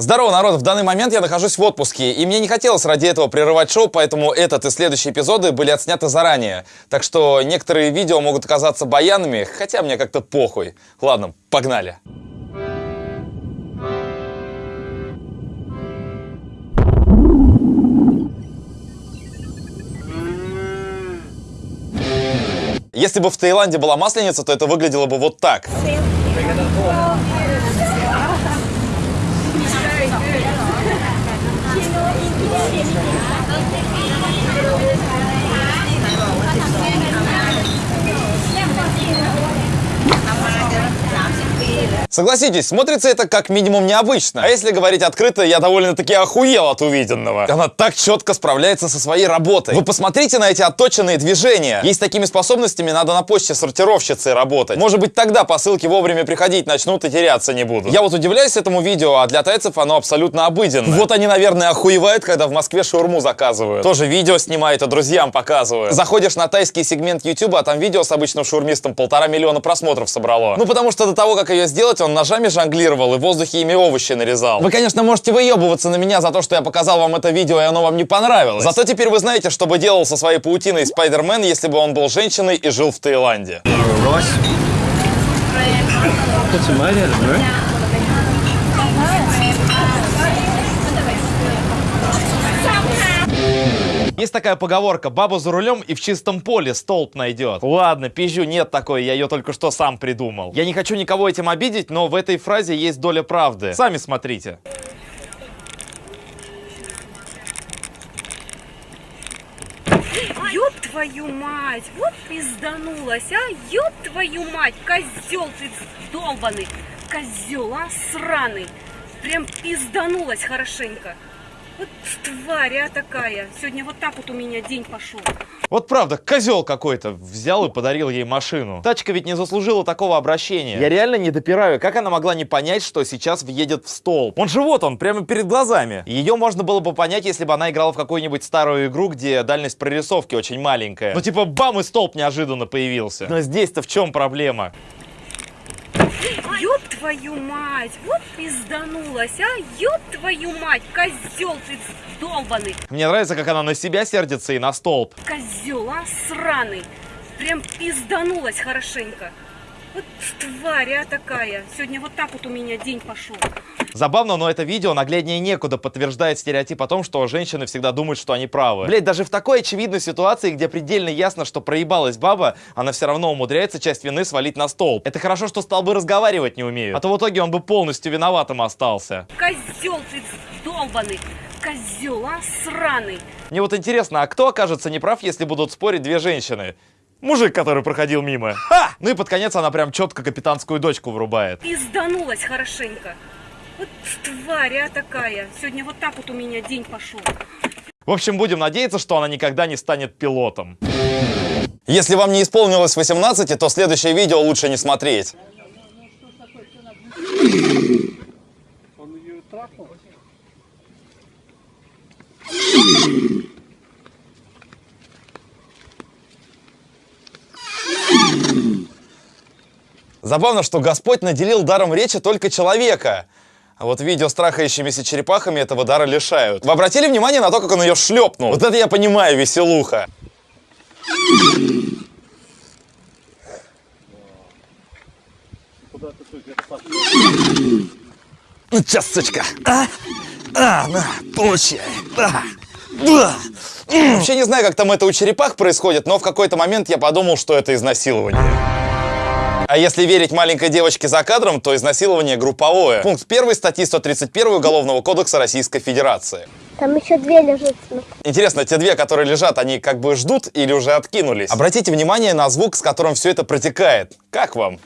Здорово, народ! В данный момент я нахожусь в отпуске, и мне не хотелось ради этого прерывать шоу, поэтому этот и следующие эпизоды были отсняты заранее. Так что некоторые видео могут оказаться баянами, хотя мне как-то похуй. Ладно, погнали! Если бы в Таиланде была масленица, то это выглядело бы вот так. Согласитесь, смотрится это как минимум необычно. А если говорить открыто, я довольно-таки охуел от увиденного. Она так четко справляется со своей работой. Вы посмотрите на эти отточенные движения. Ей с такими способностями надо на почте сортировщицей работать. Может быть тогда посылки вовремя приходить начнут и теряться не будут. Я вот удивляюсь этому видео, а для тайцев оно абсолютно обыденно. Вот они, наверное, охуевают, когда в Москве шаурму заказывают. Тоже видео снимает и друзьям показывают. Заходишь на тайский сегмент YouTube, а там видео с обычным шаурмистом полтора миллиона просмотров собрало. Ну потому что до того, как ее сделать, он ножами жонглировал и в воздухе ими овощи нарезал. Вы, конечно, можете выебываться на меня за то, что я показал вам это видео, и оно вам не понравилось. Зато теперь вы знаете, что бы делал со своей паутиной Спайдермен, если бы он был женщиной и жил в Таиланде. Есть такая поговорка, баба за рулем и в чистом поле столб найдет. Ладно, пизжу, нет такой, я ее только что сам придумал. Я не хочу никого этим обидеть, но в этой фразе есть доля правды. Сами смотрите. Ёб твою мать, вот пизданулась, а? Ёб твою мать, козел ты долбаный, козел, а, сраный. Прям пизданулась хорошенько. Вот тварь, а такая. Сегодня вот так вот у меня день пошел. Вот правда, козел какой-то взял и подарил ей машину. Тачка ведь не заслужила такого обращения. Я реально не допираю, как она могла не понять, что сейчас въедет в столб. Он же вот он, прямо перед глазами. Ее можно было бы понять, если бы она играла в какую-нибудь старую игру, где дальность прорисовки очень маленькая. Ну типа бам и столб неожиданно появился. Но здесь-то в чем проблема? Твою мать, вот пизданулась, а? Ёб твою мать, козел ты долбаный. Мне нравится, как она на себя сердится и на столб. Козел, а, сраный. Прям пизданулась хорошенько. Вот тварь, а такая. Сегодня вот так вот у меня день пошел. Забавно, но это видео нагляднее некуда подтверждает стереотип о том, что женщины всегда думают, что они правы. Блять, даже в такой очевидной ситуации, где предельно ясно, что проебалась баба, она все равно умудряется часть вины свалить на стол. Это хорошо, что стал бы разговаривать не умеют. А то в итоге он бы полностью виноватым остался. Козел ты долбаный. Козел, а сраный. Мне вот интересно, а кто окажется неправ, если будут спорить две женщины? Мужик, который проходил мимо. Ха! Ну и под конец она прям четко капитанскую дочку врубает. Пизданулась хорошенько. Вот тварь, а такая. Сегодня вот так вот у меня день пошел. В общем, будем надеяться, что она никогда не станет пилотом. Если вам не исполнилось 18, то следующее видео лучше не смотреть. Забавно, что Господь наделил даром речи только человека. А вот видео с черепахами этого дара лишают. Вы обратили внимание на то, как он ее шлепнул? Вот это я понимаю, веселуха. Ну, сейчас, сучка. А? А, на, получай. Да. Вообще не знаю, как там это у черепах происходит, но в какой-то момент я подумал, что это изнасилование. А если верить маленькой девочке за кадром, то изнасилование групповое. Пункт 1 статьи 131 Уголовного кодекса Российской Федерации. Там еще две лежат. Интересно, те две, которые лежат, они как бы ждут или уже откинулись? Обратите внимание на звук, с которым все это протекает. Как вам?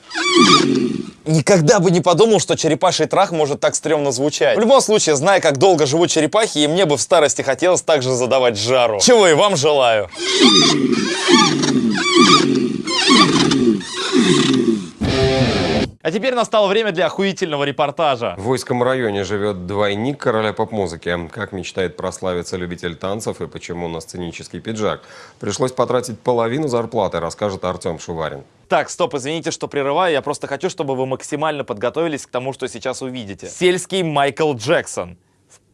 Никогда бы не подумал, что черепаший трах может так стрёмно звучать. В любом случае, зная, как долго живут черепахи, и мне бы в старости хотелось также задавать жару. Чего и вам желаю. А теперь настало время для охуительного репортажа. В Войском районе живет двойник короля поп-музыки. Как мечтает прославиться любитель танцев и почему на сценический пиджак пришлось потратить половину зарплаты, расскажет Артем Шуварин. Так, стоп, извините, что прерываю, я просто хочу, чтобы вы максимально подготовились к тому, что сейчас увидите. Сельский Майкл Джексон.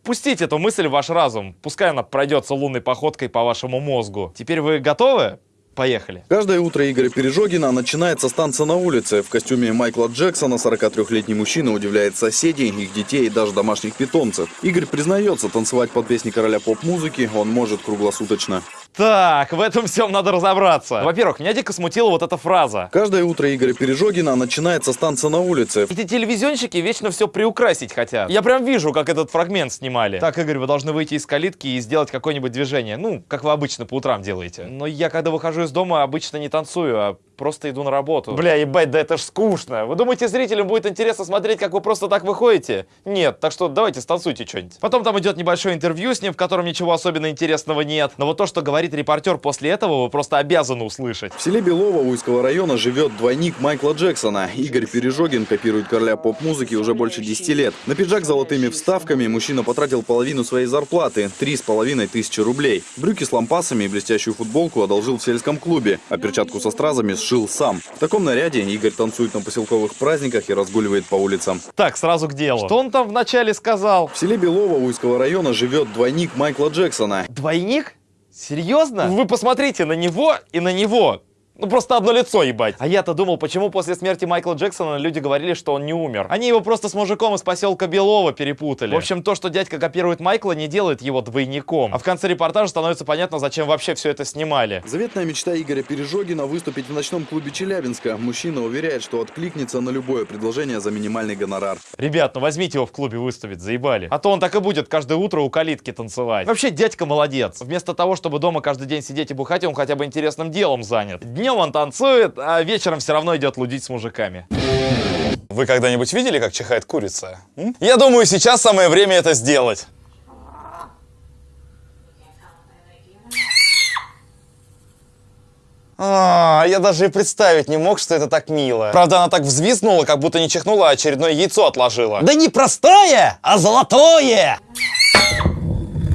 Впустите эту мысль в ваш разум, пускай она пройдется лунной походкой по вашему мозгу. Теперь вы готовы? Поехали. Каждое утро Игоря Пережогина начинается с танца на улице. В костюме Майкла Джексона 43-летний мужчина удивляет соседей, их детей и даже домашних питомцев. Игорь признается, танцевать под песни короля поп-музыки он может круглосуточно. Так, в этом всем надо разобраться. Во-первых, меня дико смутила вот эта фраза. Каждое утро Игоря Пережогина начинается с танца на улице. Эти телевизионщики вечно все приукрасить хотят. Я прям вижу, как этот фрагмент снимали. Так, Игорь, вы должны выйти из калитки и сделать какое-нибудь движение. Ну, как вы обычно по утрам делаете. Но я, когда выхожу из дома, обычно не танцую, а просто иду на работу. Бля, ебать, да это ж скучно. Вы думаете, зрителям будет интересно смотреть, как вы просто так выходите? Нет, так что давайте станцуйте что-нибудь. Потом там идет небольшое интервью с ним, в котором ничего особенно интересного нет. Но вот то, что говорит репортер после этого, вы просто обязаны услышать. В селе Белово Уйского района живет двойник Майкла Джексона. Игорь Пережогин копирует короля поп-музыки уже больше 10 лет. На пиджак с золотыми вставками мужчина потратил половину своей зарплаты – 3,5 тысячи рублей. Брюки с лампасами и блестящую футболку одолжил в сельском клубе, а перчатку со стразами сшил сам. В таком наряде Игорь танцует на поселковых праздниках и разгуливает по улицам. Так, сразу к делу. Что он там вначале сказал? В селе Белово Уйского района живет двойник Майкла Джексона. Двойник? Серьезно? Вы посмотрите на него и на него. Ну просто одно лицо, ебать. А я-то думал, почему после смерти Майкла Джексона люди говорили, что он не умер. Они его просто с мужиком из поселка Белова перепутали. В общем, то, что дядька копирует Майкла, не делает его двойником. А в конце репортажа становится понятно, зачем вообще все это снимали. Заветная мечта Игоря Пережогина выступить в ночном клубе Челябинска. Мужчина уверяет, что откликнется на любое предложение за минимальный гонорар. Ребят, ну возьмите его в клубе выставить, заебали. А то он так и будет каждое утро у калитки танцевать. Вообще, дядька молодец. Вместо того, чтобы дома каждый день сидеть и бухать, он хотя бы интересным делом занят. Днем он танцует, а вечером все равно идет лудить с мужиками. Вы когда-нибудь видели, как чихает курица? М? Я думаю, сейчас самое время это сделать. А, я даже и представить не мог, что это так мило. Правда, она так взвизгнула, как будто не чихнула, а очередное яйцо отложила. Да не простое, а золотое!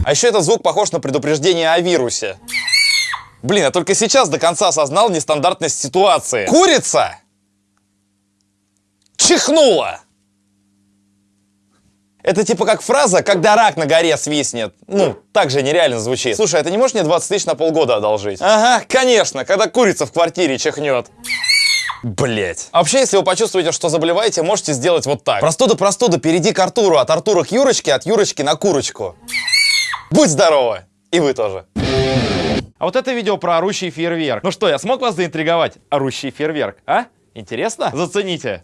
А еще этот звук похож на предупреждение о вирусе. Блин, я только сейчас до конца осознал нестандартность ситуации. Курица чихнула. Это типа как фраза, когда рак на горе свистнет. Ну, так же нереально звучит. Слушай, а ты не можешь мне 20 тысяч на полгода одолжить? Ага, конечно, когда курица в квартире чихнет. Блять. А вообще, если вы почувствуете, что заболеваете, можете сделать вот так. Простуда, простуда, перейди к Артуру, от Артура к Юрочке, от Юрочки на курочку. Будь здорова! И вы тоже. А вот это видео про орущий фейерверк. Ну что, я смог вас заинтриговать? Орущий фейерверк, а? Интересно? Зацените.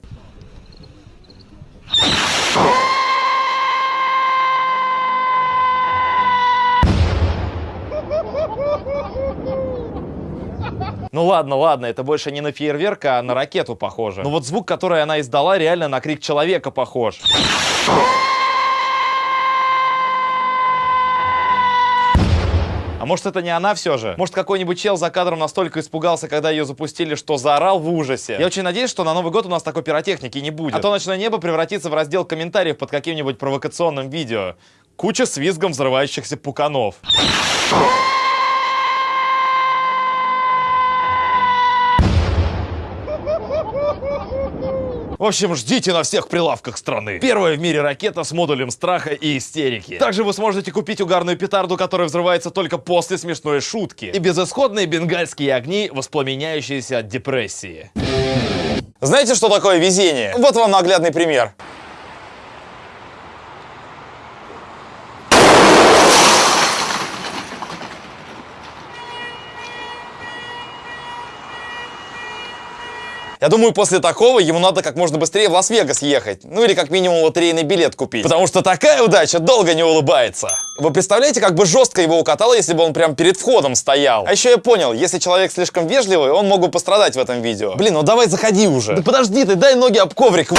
Ну ладно, ладно, это больше не на фейерверк, а на ракету похоже. Но вот звук, который она издала, реально на крик человека похож. А может это не она все же? Может какой-нибудь чел за кадром настолько испугался, когда ее запустили, что заорал в ужасе? Я очень надеюсь, что на Новый год у нас такой пиротехники не будет. А то ночное небо превратится в раздел комментариев под каким-нибудь провокационным видео. Куча с визгом взрывающихся пуканов. В общем, ждите на всех прилавках страны. Первая в мире ракета с модулем страха и истерики. Также вы сможете купить угарную петарду, которая взрывается только после смешной шутки. И безысходные бенгальские огни, воспламеняющиеся от депрессии. Знаете, что такое везение? Вот вам наглядный пример. Я думаю, после такого ему надо как можно быстрее в Лас-Вегас ехать. Ну или как минимум лотерейный билет купить. Потому что такая удача долго не улыбается. Вы представляете, как бы жестко его укатало, если бы он прям перед входом стоял? А еще я понял, если человек слишком вежливый, он мог бы пострадать в этом видео. Блин, ну давай заходи уже. Да подожди ты, дай ноги об коврик.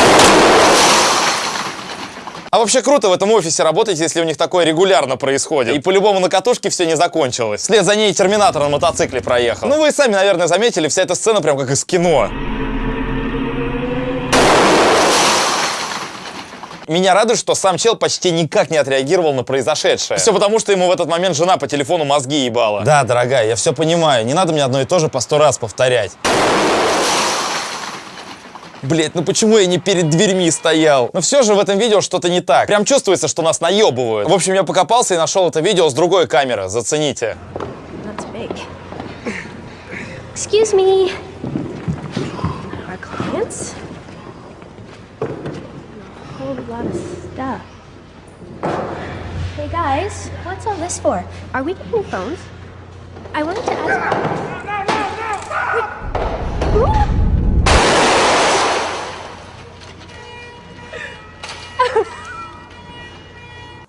А вообще круто в этом офисе работать, если у них такое регулярно происходит. И по-любому на катушке все не закончилось. Вслед за ней терминатор на мотоцикле проехал. Ну вы сами, наверное, заметили, вся эта сцена прям как из кино. Меня радует, что сам чел почти никак не отреагировал на произошедшее. Все потому, что ему в этот момент жена по телефону мозги ебала. Да, дорогая, я все понимаю. Не надо мне одно и то же по сто раз повторять. Блять, ну почему я не перед дверьми стоял? Но все же в этом видео что-то не так. Прям чувствуется, что нас наебывают. В общем, я покопался и нашел это видео с другой камеры. Зацените. Excuse me. Our clients? Lot of stuff. Hey guys, what's all this for? Are we getting phones? I wanted to ask.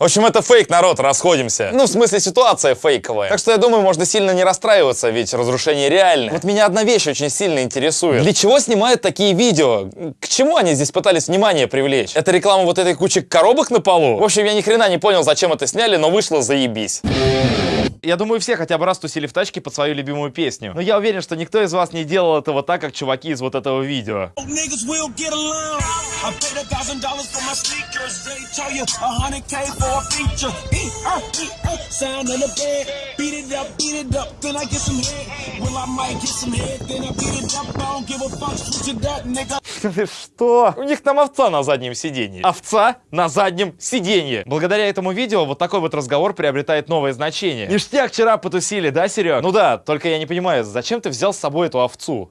В общем, это фейк, народ, расходимся. Ну, в смысле, ситуация фейковая. Так что я думаю, можно сильно не расстраиваться, ведь разрушение реальное. Вот меня одна вещь очень сильно интересует. Для чего снимают такие видео? К чему они здесь пытались внимание привлечь? Это реклама вот этой кучи коробок на полу? В общем, я ни хрена не понял, зачем это сняли, но вышло заебись. Я думаю, все хотя бы раз тусили в тачке под свою любимую песню. Но я уверен, что никто из вас не делал этого так, как чуваки из вот этого видео. I paid a thousand dollars for my sneakers. They tell you a hundred K for a feature. E -uh, e -uh, sound in the bed. Beat it up, beat it up, then I get some head. Well, I might get some head, then I beat it up. I don't give a fuck, switch it up, nigga. Что? У них там овца на заднем сиденье. Овца на заднем сиденье. Благодаря этому видео вот такой вот разговор приобретает новое значение. Ништяк вчера потусили, да, Серег? Ну да, только я не понимаю, зачем ты взял с собой эту овцу?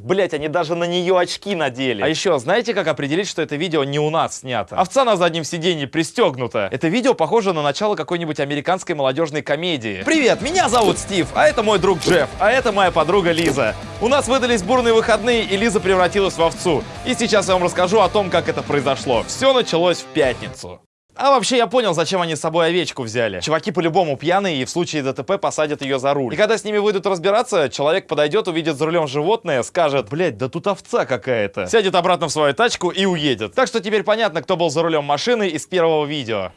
Блять, они даже на нее очки надели. А еще, знаете, как определить, что это видео не у нас снято? Овца на заднем сиденье пристегнута. Это видео похоже на начало какой-нибудь американской молодежной комедии. Привет, меня зовут Стив, а это мой друг Джефф, а это моя подруга Лиза. У нас выдались бурные выходные, и Лиза превратилась в овцу. И сейчас я вам расскажу о том, как это произошло. Все началось в пятницу. А вообще я понял, зачем они с собой овечку взяли. Чуваки по-любому пьяные и в случае ДТП посадят ее за руль. И когда с ними выйдут разбираться, человек подойдет, увидит за рулем животное, скажет, блять, да тут овца какая-то. Сядет обратно в свою тачку и уедет. Так что теперь понятно, кто был за рулем машины из первого видео.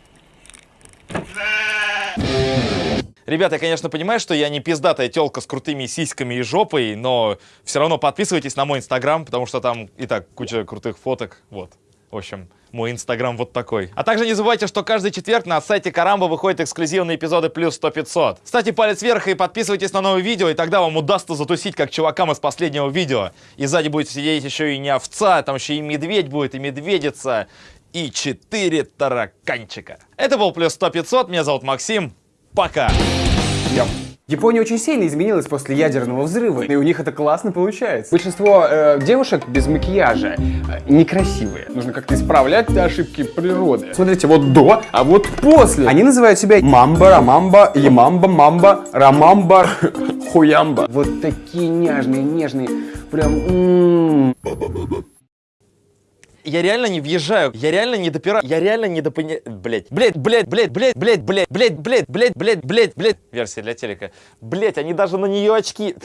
Ребята, я, конечно, понимаю, что я не пиздатая телка с крутыми сиськами и жопой, но все равно подписывайтесь на мой инстаграм, потому что там и так куча крутых фоток. Вот. В общем, мой инстаграм вот такой. А также не забывайте, что каждый четверг на сайте Карамба выходят эксклюзивные эпизоды плюс 100-500. Ставьте палец вверх и подписывайтесь на новые видео, и тогда вам удастся затусить, как чувакам из последнего видео. И сзади будет сидеть еще и не овца, там еще и медведь будет, и медведица, и четыре тараканчика. Это был плюс 100-500, меня зовут Максим. Пока! Япония очень сильно изменилась после ядерного взрыва, и у них это классно получается. Большинство э, девушек без макияжа э, некрасивые. Нужно как-то исправлять ошибки природы. Смотрите, вот до, а вот после. Они называют себя мамба, рамамба, ямамба, мамба, рамамба, хуямба. Вот такие нежные, нежные, прям... м-м. Я реально не въезжаю, я реально не допираю, я реально не допоня... Блять, блять, блять, блять, блять, блять, блять, блять, блять, блять, блять, блять, блять. Версия для телека. Блять, они даже на нее очки...